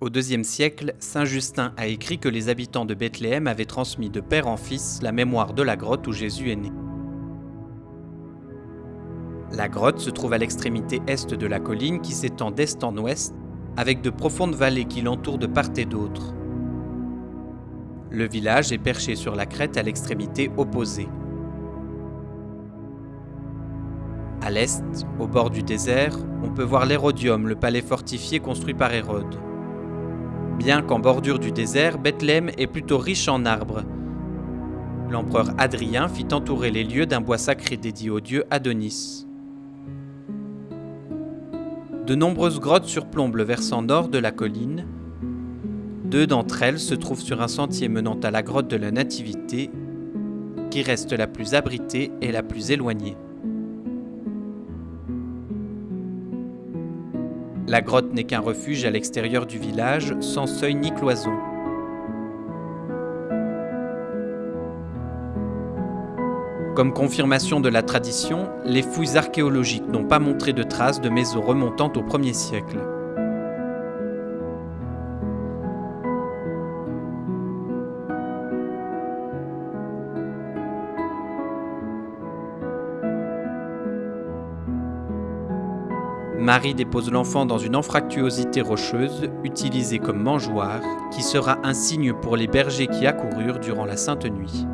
Au IIe siècle, Saint Justin a écrit que les habitants de Bethléem avaient transmis de père en fils la mémoire de la grotte où Jésus est né. La grotte se trouve à l'extrémité est de la colline qui s'étend d'est en ouest, avec de profondes vallées qui l'entourent de part et d'autre. Le village est perché sur la crête à l'extrémité opposée. À l'est, au bord du désert, on peut voir l'Hérodium, le palais fortifié construit par Hérode. Bien qu'en bordure du désert, Bethléem est plutôt riche en arbres. L'empereur Adrien fit entourer les lieux d'un bois sacré dédié au dieu Adonis. De nombreuses grottes surplombent le versant nord de la colline. Deux d'entre elles se trouvent sur un sentier menant à la grotte de la Nativité, qui reste la plus abritée et la plus éloignée. La grotte n'est qu'un refuge à l'extérieur du village, sans seuil ni cloison. Comme confirmation de la tradition, les fouilles archéologiques n'ont pas montré de traces de maisons remontant au 1er siècle. Marie dépose l'enfant dans une anfractuosité rocheuse, utilisée comme mangeoire, qui sera un signe pour les bergers qui accoururent durant la Sainte Nuit.